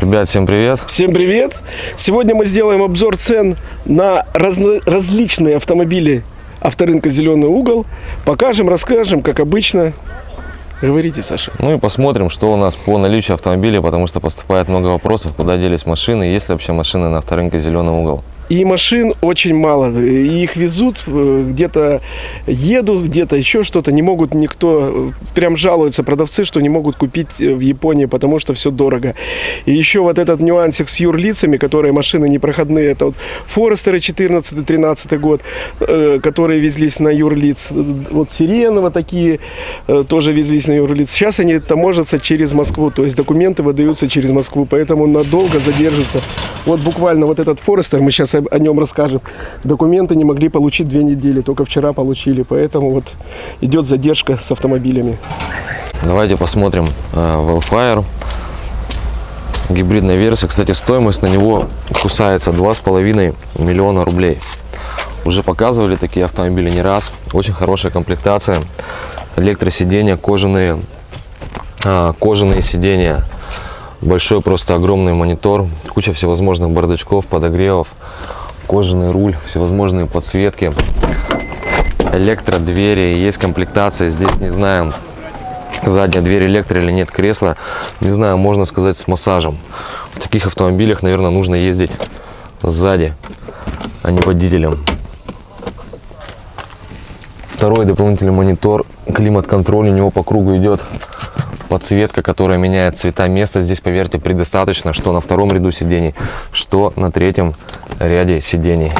Ребят, всем привет! Всем привет! Сегодня мы сделаем обзор цен на разно- различные автомобили авторынка «Зеленый угол». Покажем, расскажем, как обычно. Говорите, Саша. Ну и посмотрим, что у нас по наличию автомобилей, потому что поступает много вопросов, куда делись машины, есть ли вообще машины на авторынке «Зеленый угол». И машин очень мало. И их везут, э, где-то едут, где-то еще что-то. Не могут никто, э, прям жалуются продавцы, что не могут купить э, в Японии, потому что все дорого. И еще вот этот нюансик с юрлицами, которые машины непроходные. Это вот Форестеры 14-13 год, которые везлись на юрлиц. Вот Сирены вот такие тоже везлись на юрлиц. Сейчас они таможатся через Москву, то есть документы выдаются через Москву, поэтому надолго задержатся. Вот буквально вот этот Форестер, мы сейчас о нем расскажем. Документы не могли получить две недели, только вчера получили, поэтому вот идет задержка с автомобилями. Давайте посмотрим э, Wildfire. Гибридная версия. Кстати, стоимость на него кусается 2,5 миллиона рублей. Уже показывали такие автомобили не раз. Очень хорошая комплектация. Электросиденья, кожаные, а, кожаные сиденья. Большой просто огромный монитор. Куча всевозможных бардачков, подогревов. Кожаный руль, всевозможные подсветки. Электродвери. Есть комплектация. Здесь не знаю, задняя дверь электро или нет кресла. Не знаю, можно сказать с массажем. В таких автомобилях, наверное, нужно ездить сзади, а не водителем. Второй дополнительный монитор, климат-контроль у него по кругу идет подсветка, которая меняет цвета места. Здесь, поверьте, предостаточно, что на втором ряду сидений, что на третьем ряде сидений.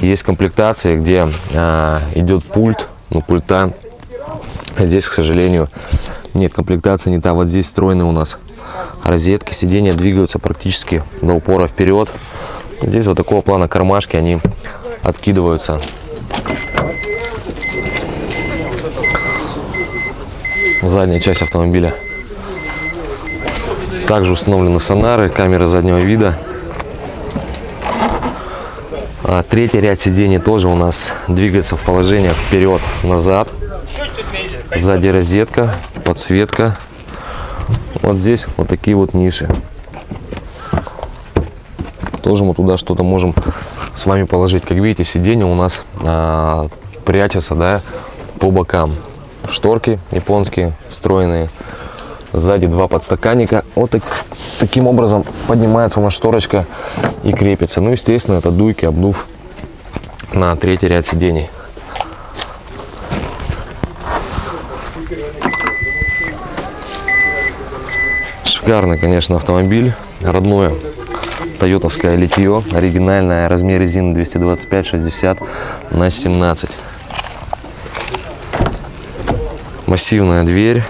Есть комплектации, где а, идет пульт, ну пульта здесь, к сожалению, нет комплектации, не та. Вот здесь встроены у нас розетки, сиденья двигаются практически до упора вперед. Здесь вот такого плана кармашки, они откидываются задняя часть автомобиля. Также установлены сонары, камера заднего вида. А третий ряд сидений тоже у нас двигается в положениях вперед-назад. Сзади розетка, подсветка. Вот здесь вот такие вот ниши. Тоже мы туда что-то можем с вами положить. Как видите, сиденья у нас а, прячутся да, по бокам шторки японские встроенные. Сзади два подстаканника. Вот так, таким образом поднимается у нас шторочка и крепится. Ну, естественно, это дуйки, обдув на третий ряд сидений. Шикарный, конечно, автомобиль. Родное тойотовское литье. Оригинальное. Размер резины 225-60 на 17. Массивная дверь.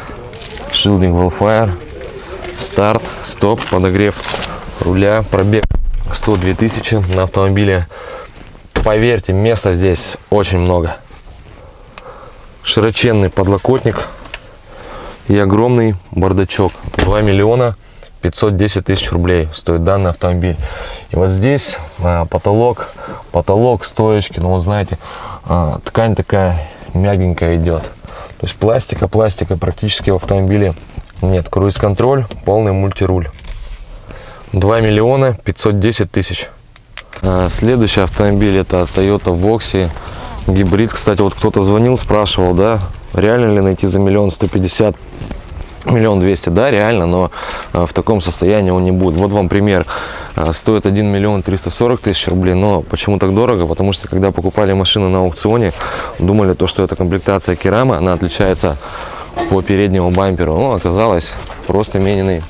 Шилдинг Wildfire. Старт, стоп, подогрев руля. Пробег 102 тысячи на автомобиле. Поверьте, места здесь очень много. Широченный подлокотник и огромный бардачок. 2 миллиона 510 тысяч рублей стоит данный автомобиль. И вот здесь а, потолок, потолок, стоечки, ну вот знаете, а, ткань такая мягенькая идет. То есть пластика, пластика практически в автомобиле нет. Круиз-контроль, полный мультируль. 2 миллиона 510 тысяч. А, следующий автомобиль это Toyota Voxy гибрид. Кстати, вот кто-то звонил, спрашивал, да, реально ли найти за миллион сто пятьдесят миллион двести да реально но а, в таком состоянии он не будет вот вам пример стоит 1 миллион 340 тысяч рублей но почему так дорого? Потому что когда покупали машины на аукционе думали то что это комплектация керама она отличается по переднему бамперу. Но оказалось просто мененный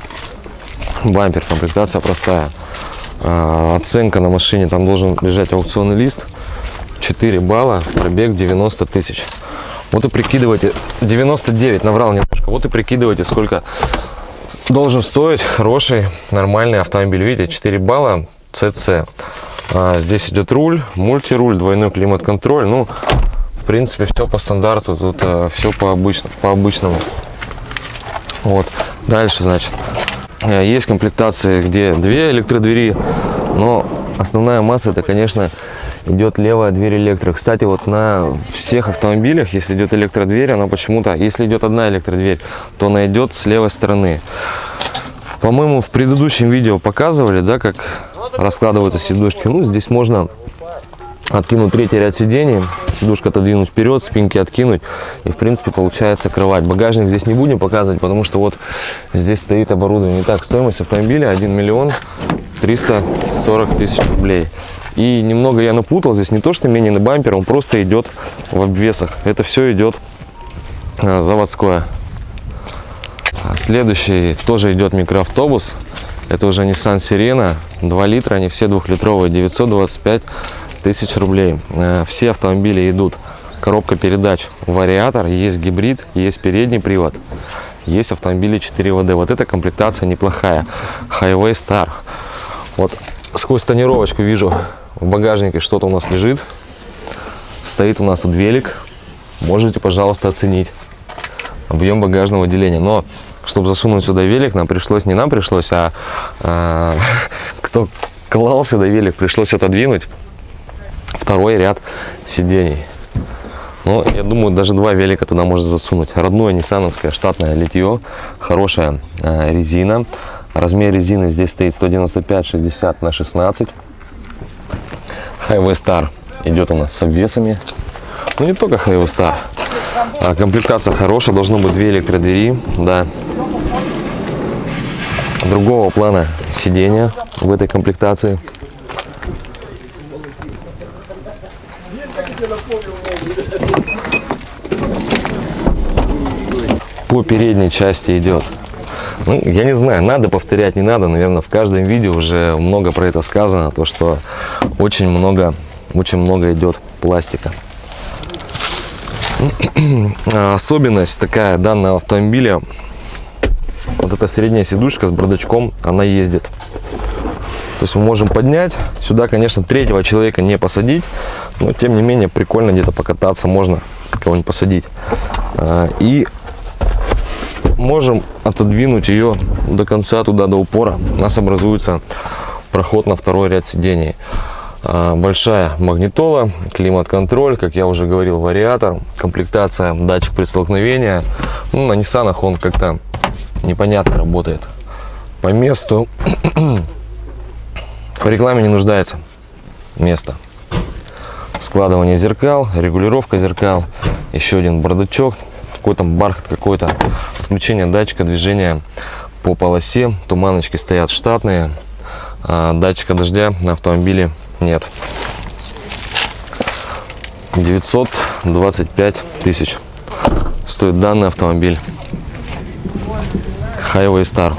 бампер комплектация простая. А, оценка на машине там должен лежать аукционный лист 4 балла пробег 90 тысяч. Вот и прикидывайте, 99, наврал немножко. Вот и прикидывайте, сколько должен стоить хороший, нормальный автомобиль. Видите, 4 балла, CC. А, здесь идет руль, мультируль, двойной климат-контроль. Ну, в принципе, все по стандарту, тут а, все по, обычно, по обычному. Вот, дальше, значит, э, есть комплектации, где две электродвери, но основная масса, это, конечно, идет левая дверь электро. Кстати, вот на всех автомобилях, если идет электродверь, она почему-то, если идет одна электродверь, то она идет с левой стороны. По-моему, в предыдущем видео показывали, да, как раскладываются сидушки. Ну, здесь можно откинуть третий ряд сидений, сидушка отодвинуть вперед, спинки откинуть, и, в принципе, получается кровать. Багажник здесь не будем показывать, потому что вот здесь стоит оборудование. Итак, стоимость автомобиля 1 миллион 340 тысяч рублей. И немного я напутал, здесь не то, что менее на бампер, он просто идет в обвесах. Это все идет а, заводское. А Следующий тоже идет микроавтобус. Это уже Nissan Sirena. 2 литра, они все двухлитровые. 925 тысяч рублей. Э, Все автомобили идут. Коробка передач, вариатор, есть гибрид, есть передний привод. Есть автомобили 4 ВД. Вот эта комплектация неплохая. Highway Star. Вот сквозь тонировочку вижу в багажнике что-то у нас лежит. Стоит у нас тут велик. Можете, пожалуйста, оценить объем багажного отделения. Но чтобы засунуть сюда велик, нам пришлось, не нам пришлось, а, а, кто клал сюда велик, пришлось отодвинуть второй ряд сидений. Ну, я думаю, даже два велика туда можно засунуть. Родное ниссановское штатное литье, хорошая э, резина. Размер резины здесь стоит 195-60 на 16. Highway Star идет у нас с обвесами. Ну, не только Highway Star. А комплектация хорошая, должно быть две электродвери, да. Другого плана сидения в этой комплектации. По передней части идет. Ну, я не знаю, надо повторять, не надо. Наверное, в каждом видео уже много про это сказано. То, что очень много, очень много идет пластика. А, Особенность такая данного автомобиля. Вот эта средняя сидушка с бардачком, она ездит. То есть мы можем поднять. Сюда, конечно, третьего человека не посадить. Но, тем не менее, прикольно где-то покататься. Можно кого-нибудь посадить. А, И можем отодвинуть ее до конца, туда до упора. У нас образуется проход на второй ряд сидений. А, Большая магнитола, климат-контроль, как я уже говорил, вариатор, комплектация, датчик предстолкновения. Ну, на Nissan он как-то непонятно работает. По месту в рекламе не нуждается место. Складывание зеркал, регулировка зеркал, еще один бардачок, какой там бархат какой-то, включение датчика движения по полосе, туманочки стоят штатные, а датчика дождя на автомобиле нет. 925 тысяч стоит данный автомобиль Highway Star.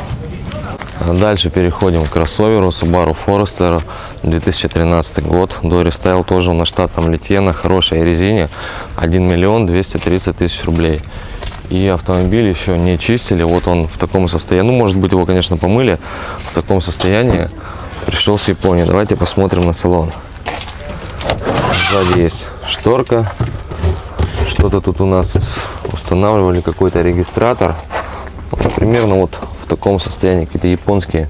Дальше переходим к кроссоверу Subaru Forester 2013 год. До рестайл тоже на штатном литье на хорошей резине 1 миллион 230 тысяч рублей. И автомобиль еще не чистили. Вот он в таком состоянии. Ну, может быть, его, конечно, помыли. В таком состоянии пришел с Японии. Давайте посмотрим на салон. Сзади есть шторка. Что-то тут у нас устанавливали, какой-то регистратор. Примерно вот таком состоянии какие-то японские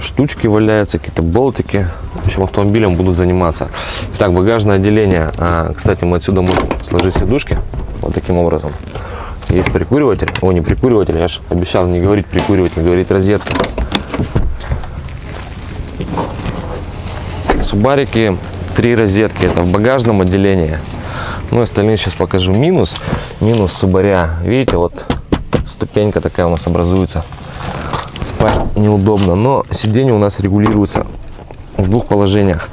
штучки валяются, какие-то болтики. В общем, автомобилем будут заниматься. Так, багажное отделение. А, кстати, мы отсюда можем сложить сидушки вот таким образом. Есть прикуриватель. О, не прикуриватель, я же обещал не говорить прикуриватель, говорить розетка. Субарики, три розетки. Это в багажном отделении. Ну, остальные сейчас покажу. Минус. Минус Субаря. Видите, вот ступенька такая у нас образуется. Спать неудобно. Но сиденье у нас регулируется в двух положениях.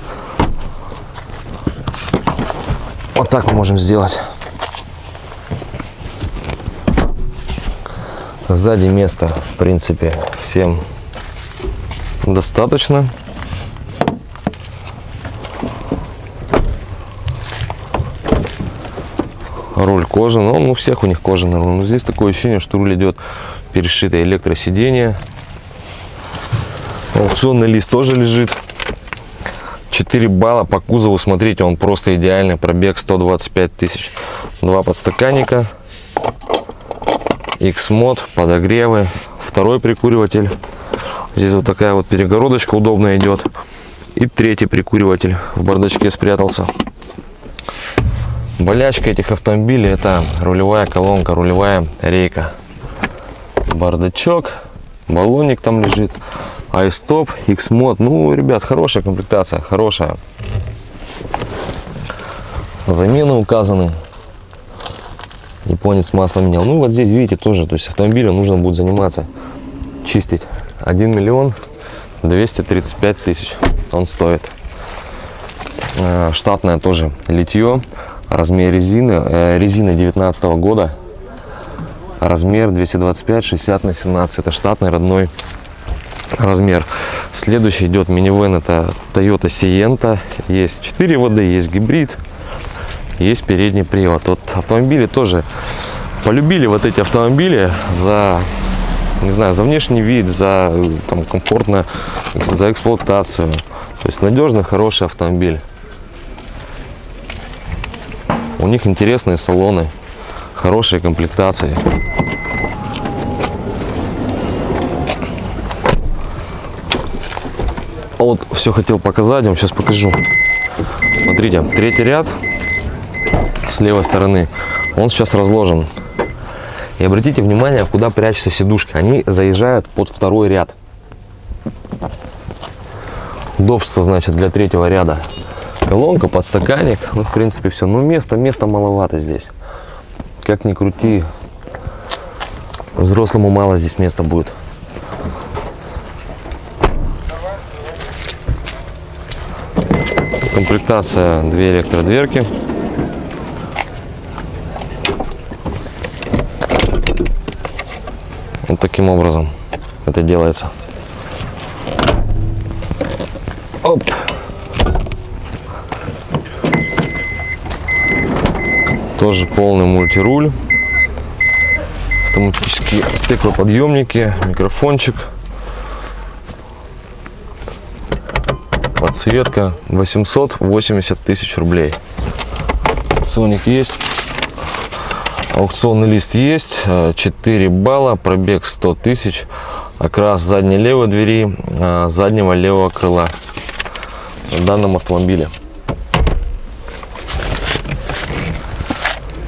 Вот так мы можем сделать. Сзади места, в принципе, всем достаточно. Руль кожаный, он у всех у них кожаный. Но здесь такое ощущение, что руль идет перешитое электросиденье. Аукционный лист тоже лежит. 4 балла по кузову, смотрите, он просто идеальный. Пробег 125 тысяч. Два подстаканника. X-мод, подогревы. Второй прикуриватель. Здесь вот такая вот перегородочка удобно идет. И третий прикуриватель в бардачке спрятался. Болячка этих автомобилей это рулевая колонка, рулевая рейка. Бардачок. баллонник там лежит, iStop, X-Mod. Ну, ребят, хорошая комплектация, хорошая. Замены указаны. Японец масло менял. Ну, вот здесь, видите, тоже, то есть автомобилю нужно будет заниматься, чистить. 1 миллион 235 тысяч он стоит. Э, Штатное тоже литье. Размер резины. э, Резина 19 года. Размер 225 60 на 17. Это штатный родной размер. Следующий идет минивэн. Это Toyota Sienta. Есть 4 воды, есть гибрид. Есть передний привод. Вот автомобили тоже полюбили вот эти автомобили за не знаю, за внешний вид, за там, комфортно, за эксплуатацию. То есть надежный, хороший автомобиль. У них интересные салоны, хорошие комплектации. Вот все хотел показать, вам сейчас покажу. Смотрите, третий ряд с левой стороны, он сейчас разложен. И обратите внимание, куда прячутся сидушки. Они заезжают под второй ряд. Удобство, значит, для третьего ряда. Колонка, подстаканник. Ну, в принципе, все. Ну, места, места маловато здесь. Как ни крути, взрослому мало здесь места будет. Комплектация две электродверки. Вот таким образом это делается. Оп. Тоже полный мультируль. Автоматические стеклоподъемники, микрофончик. Подсветка 880 тысяч рублей. Соник есть. Аукционный лист есть, э, 4 балла, пробег 100 тысяч, окрас задней левой двери, э, заднего левого крыла в данном автомобиле.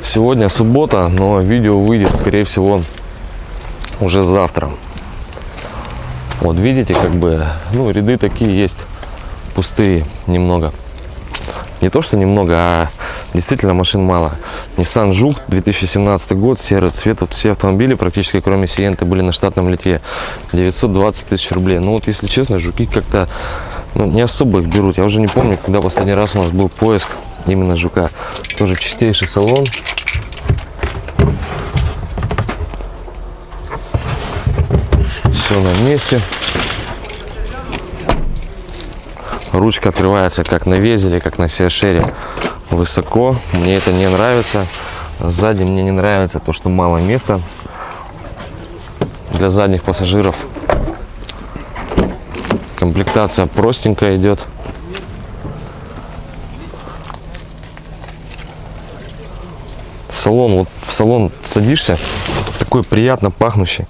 Сегодня суббота, но видео выйдет, скорее всего, уже завтра. Вот видите, как бы, ну, ряды такие есть, пустые немного. Не то, что немного, а действительно машин мало. Nissan Juke 2017 год, серый цвет. Вот все автомобили, практически кроме Сиенты, были на штатном лите. 920 тысяч рублей. Ну вот, если честно, Жуки как-то ну, не особо их берут. Я уже не помню, когда последний раз у нас был поиск именно Жука. Тоже чистейший салон. Все на месте. Ручка открывается как на Везеле, как на Сиашере. Высоко. Мне это не нравится. Сзади мне не нравится то, что мало места для задних пассажиров. Комплектация простенькая идет. Салон, вот в салон садишься, такой приятно пахнущий.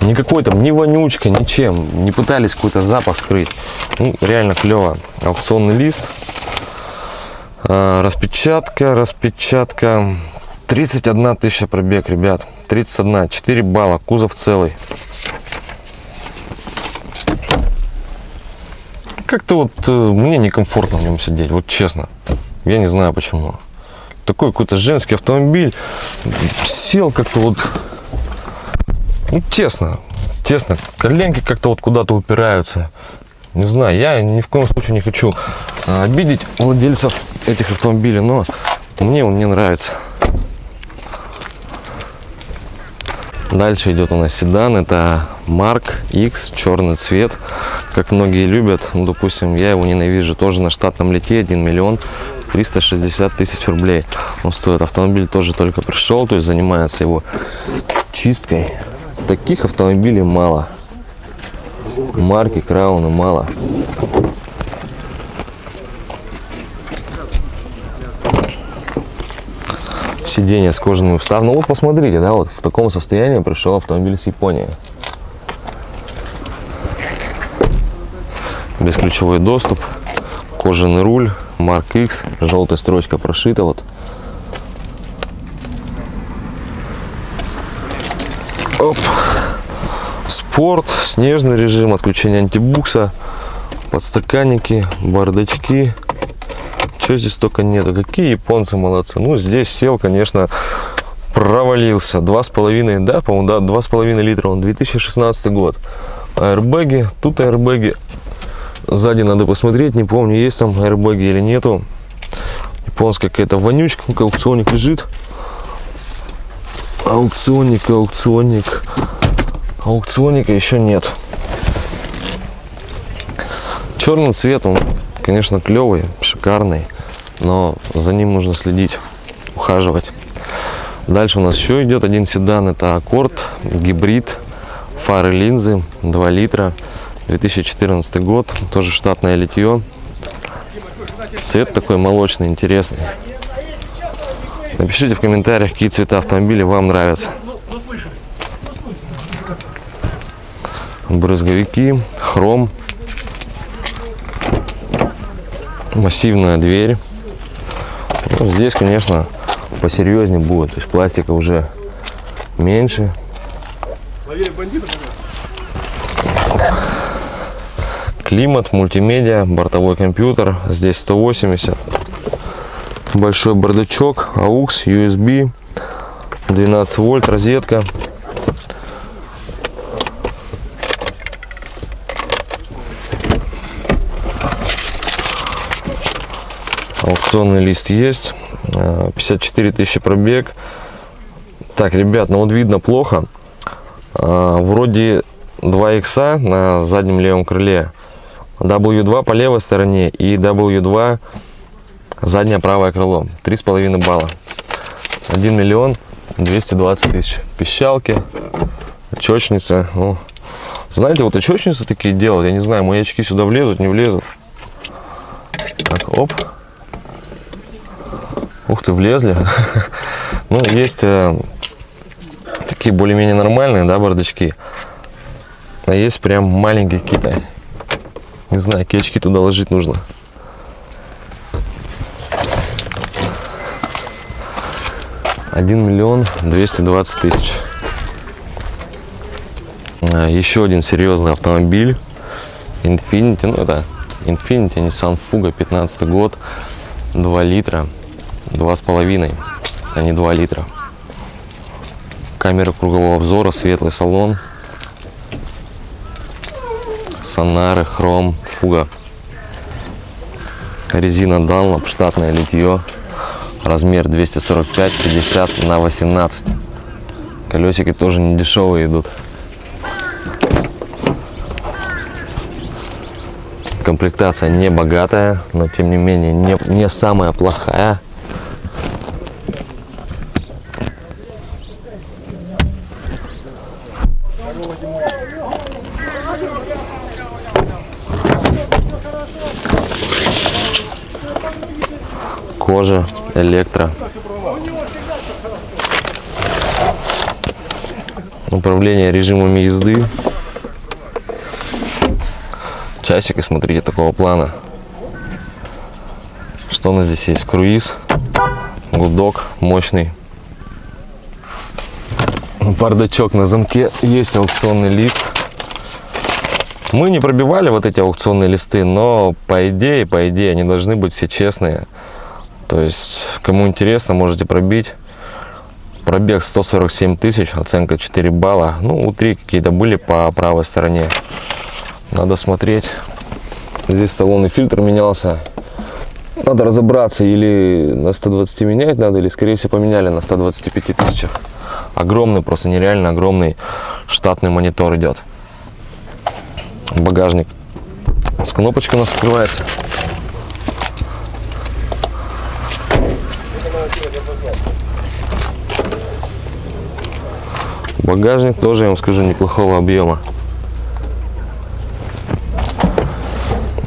Никакой там ни вонючка, ничем. Не пытались какой-то запах скрыть. Ну, реально клево. Аукционный лист. А, распечатка, распечатка. 31 тысяча пробег, ребят. 31, 4 балла, кузов целый. Как-то вот э, мне некомфортно в нем сидеть, вот честно. Я не знаю почему. Такой какой-то женский автомобиль. Сел как-то вот ну, тесно, тесно. Коленки как-то вот куда-то упираются. Не знаю, я ни в коем случае не хочу а, обидеть владельцев этих автомобилей, но мне он не нравится. Дальше идет у нас седан, это Mark X, черный цвет, как многие любят. Ну, допустим, я его ненавижу, тоже на штатном лите 1 миллион 360 тысяч рублей. Он стоит, автомобиль тоже только пришел, то есть занимается его чисткой. Таких автомобилей мало. Марки Крауна мало. Сиденье с кожаными вставками. Ну вот посмотрите, да, вот в таком состоянии пришел автомобиль с Японии. Бесключевой доступ, кожаный руль, Марк X, желтая строчка прошита вот. Оп. Спорт, снежный режим, отключение антибукса, подстаканники, бардачки. Что здесь только нету. Какие японцы молодцы. Ну, здесь сел, конечно, провалился. Два с половиной, да, по-моему, да, два с половиной литра. Он 2016 год. Аэрбэги. Тут аэрбэги. Сзади надо посмотреть. Не помню, есть там аэрбэги или нету. Японская какая-то вонючка. Аукционник лежит. Аукционник, аукционник. Аукционника еще нет. Черный цвет, он, конечно, клевый, шикарный, но за ним нужно следить, ухаживать. Дальше у нас еще идет один седан, это Аккорд, гибрид, фары линзы, 2 литра, 2014 год, тоже штатное литье. Цвет такой молочный, интересный. Напишите в комментариях, какие цвета автомобиля вам нравятся. Брызговики, хром, массивная дверь. Ну, здесь, конечно, посерьезнее будет. То есть пластика уже меньше. Климат, мультимедиа, бортовой компьютер. Здесь 180. Большой бардачок, AUX, USB, 12 вольт, розетка. Аукционный лист есть. Э, 54 тысячи пробег. Так, ребят, ну вот видно плохо. Э, Вроде 2 икса на заднем левом крыле. W2 по левой стороне и W2 заднее правое крыло. 3,5 балла. 1 миллион 220 тысяч. Пищалки, очечница. Ну, знаете, вот очечницы такие делают. Я не знаю, мои очки сюда влезут, не влезут. Так, оп. Ух ты, влезли. Ну, есть э, такие более-менее нормальные, да, бардачки. А есть прям маленькие какие-то. Не знаю, какие очки туда ложить нужно. Один миллион двести двадцать тысяч. А, Еще один серьезный автомобиль. Infiniti, ну это Infiniti, Nissan Fuga, 15 год, 2 литра, два с половиной, а не 2 литра. Камера кругового обзора, светлый салон, сонары, хром, фуга. Резина Dunlop, штатное литье, размер 245-50 на 18. Колесики тоже не дешевые идут. Комплектация не богатая, но тем не менее не, не самая плохая. Кожа, электро. Управление режимами езды. Часики, смотрите, такого плана. Что у нас здесь есть? Круиз, гудок мощный. Бардачок на замке. Есть аукционный лист. Мы не пробивали вот эти аукционные листы, но по идее, по идее, они должны быть все честные. То есть, кому интересно, можете пробить. Пробег 147 тысяч, оценка 4 балла. Ну, у 3 какие-то были по правой стороне. Надо смотреть. Здесь салонный фильтр менялся. Надо разобраться, или на 120 менять надо, или, скорее всего, поменяли на 125 тысячах. Огромный, просто нереально огромный штатный монитор идет. Багажник. С кнопочкой у нас открывается. Багажник тоже, я вам скажу, неплохого объема.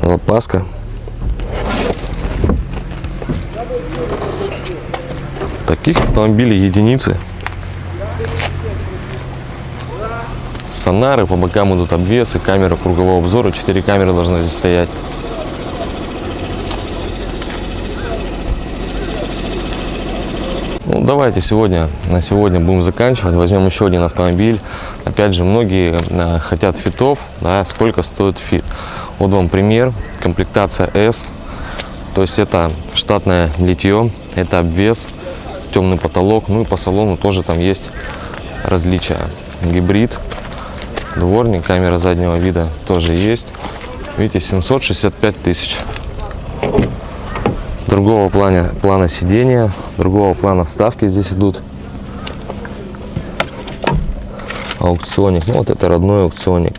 Запаска. Таких автомобилей единицы. Сонары, по бокам идут обвесы, камера кругового обзора. Четыре камеры должны здесь стоять. Давайте сегодня, на сегодня будем заканчивать. Возьмем еще один автомобиль. Опять же, многие э, хотят Fit ов, да, сколько стоит Fit. Вот вам пример, комплектация S. То есть это штатное литье, это обвес, темный потолок. Ну и по салону тоже там есть различия. Гибрид, дворник, камера заднего вида тоже есть. Видите, 765 тысяч. Другого плана, плана сидения, другого плана вставки здесь идут. Аукционник, ну вот это родной аукционник.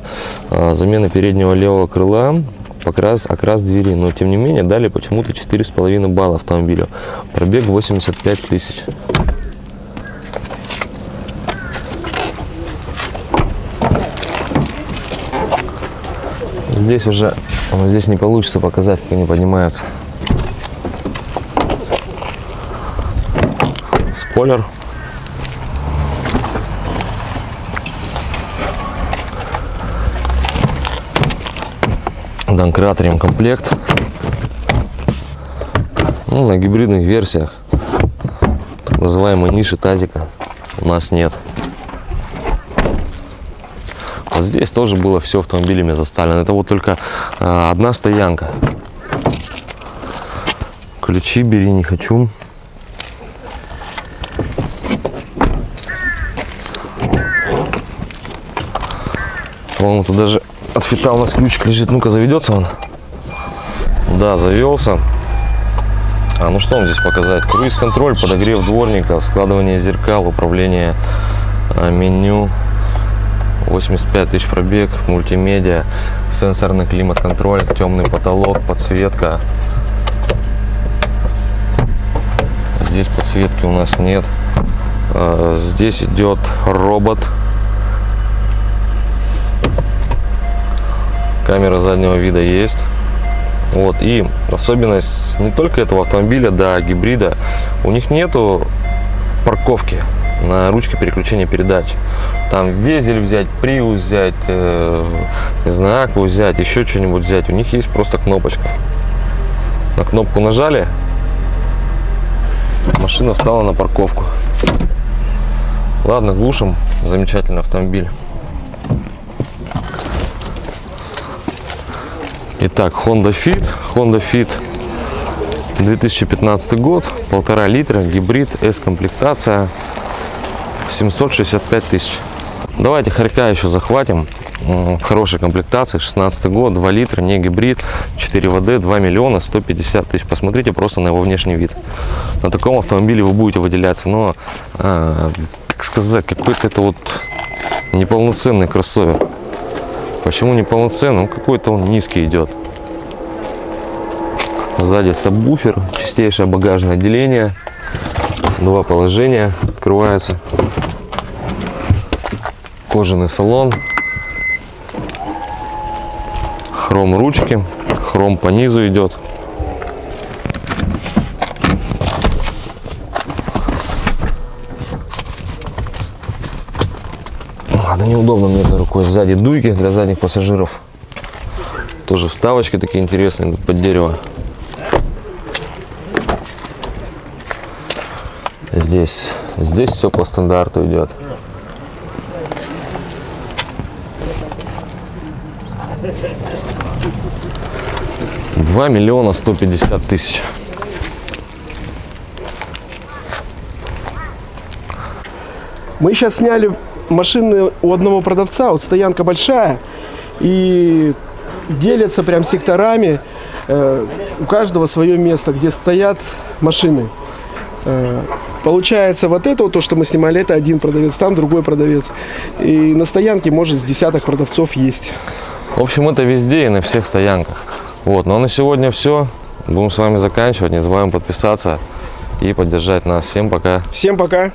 А, замена переднего левого крыла, покрас, окрас двери. Но тем не менее дали почему-то 4,5 балла автомобилю. Пробег 85 тысяч. Здесь уже, ну, здесь не получится показать, как они поднимаются. Спойлер. Донкрат ремкомплект. Ну, на гибридных версиях так называемой ниши тазика у нас нет. Вот здесь тоже было все автомобилями заставлено. Это вот только а, одна стоянка. Ключи бери, не хочу. По-моему, тут даже от фита у нас ключик лежит. Ну-ка, заведется он? Да, завелся. А ну что вам здесь показать? Круиз-контроль, подогрев дворников, складывание зеркал, управление а, меню, 85 тысяч пробег, мультимедиа, сенсорный климат-контроль, темный потолок, подсветка. Здесь подсветки у нас нет. А, Здесь идет робот. Камера заднего вида есть. Вот, и особенность не только этого автомобиля, да, гибрида, у них нету парковки на ручке переключения передач. Там везель взять, приус взять, э, не знаю, акву взять, еще что-нибудь взять. У них есть просто кнопочка. На кнопку нажали, машина встала на парковку. Ладно, глушим. Замечательный автомобиль. Итак, Honda Fit. Honda Fit 2015 год, полтора литра, гибрид, S-комплектация, 765 тысяч. Давайте хорька еще захватим. В хорошей комплектации, 16 год, 2 литра, не гибрид, 4 ВД, 2 миллиона 150 тысяч. Посмотрите просто на его внешний вид. На таком автомобиле вы будете выделяться, но, а, как сказать, какой-то это вот неполноценный кроссовер. Почему неполноценный? Ну, какой-то он низкий идет. Сзади сабвуфер, чистейшее багажное отделение. Два положения открываются. Кожаный салон. Хром ручки. Хром по низу идет. Ладно, неудобно мне этой рукой. Сзади дуйки для задних пассажиров. Тоже вставочки такие интересные идут под дерево. Здесь, здесь все по стандарту идет. Два миллиона сто пятьдесят тысяч. Мы сейчас сняли машины у одного продавца, вот стоянка большая, и делятся прям секторами. Э, у каждого свое место, где стоят машины. Э, Получается, вот это вот то, что мы снимали, это один продавец, там другой продавец. И на стоянке, может, с десяток продавцов есть. В общем, это везде и на всех стоянках. Вот, ну а на сегодня все. Будем с вами заканчивать. Не забываем подписаться и поддержать нас. Всем пока. Всем пока!